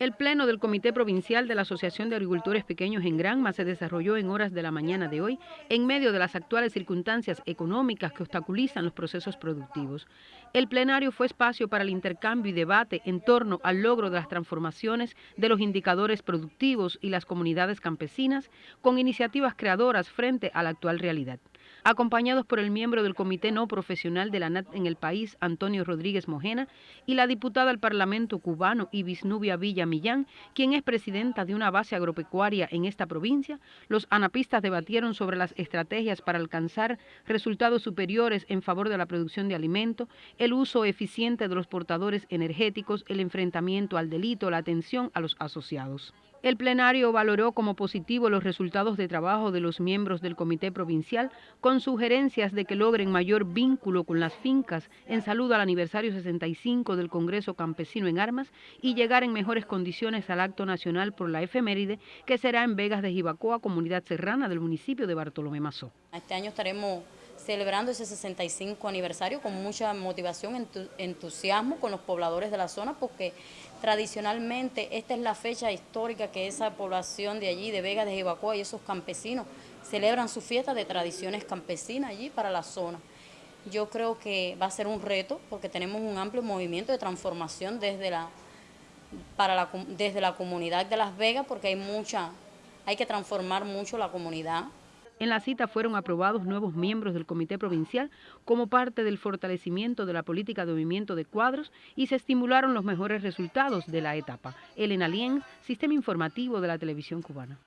El pleno del Comité Provincial de la Asociación de Agricultores Pequeños en Granma se desarrolló en horas de la mañana de hoy en medio de las actuales circunstancias económicas que obstaculizan los procesos productivos. El plenario fue espacio para el intercambio y debate en torno al logro de las transformaciones de los indicadores productivos y las comunidades campesinas con iniciativas creadoras frente a la actual realidad acompañados por el miembro del Comité No Profesional de la NAT en el país, Antonio Rodríguez Mojena, y la diputada al Parlamento cubano Ibisnubia Villa Millán, quien es presidenta de una base agropecuaria en esta provincia, los anapistas debatieron sobre las estrategias para alcanzar resultados superiores en favor de la producción de alimentos, el uso eficiente de los portadores energéticos, el enfrentamiento al delito, la atención a los asociados. El plenario valoró como positivo los resultados de trabajo de los miembros del Comité Provincial con sugerencias de que logren mayor vínculo con las fincas en salud al aniversario 65 del Congreso Campesino en Armas y llegar en mejores condiciones al acto nacional por la efeméride que será en Vegas de Jibacoa, comunidad serrana del municipio de Bartolomé Mazó. Este año estaremos celebrando ese 65 aniversario con mucha motivación, entusiasmo con los pobladores de la zona porque tradicionalmente esta es la fecha histórica que esa población de allí, de Vega de Jibacoa y esos campesinos celebran su fiesta de tradiciones campesinas allí para la zona. Yo creo que va a ser un reto porque tenemos un amplio movimiento de transformación desde la, para la, desde la comunidad de Las Vegas porque hay mucha, hay que transformar mucho la comunidad en la cita fueron aprobados nuevos miembros del Comité Provincial como parte del fortalecimiento de la política de movimiento de cuadros y se estimularon los mejores resultados de la etapa. Elena Lien, Sistema Informativo de la Televisión Cubana.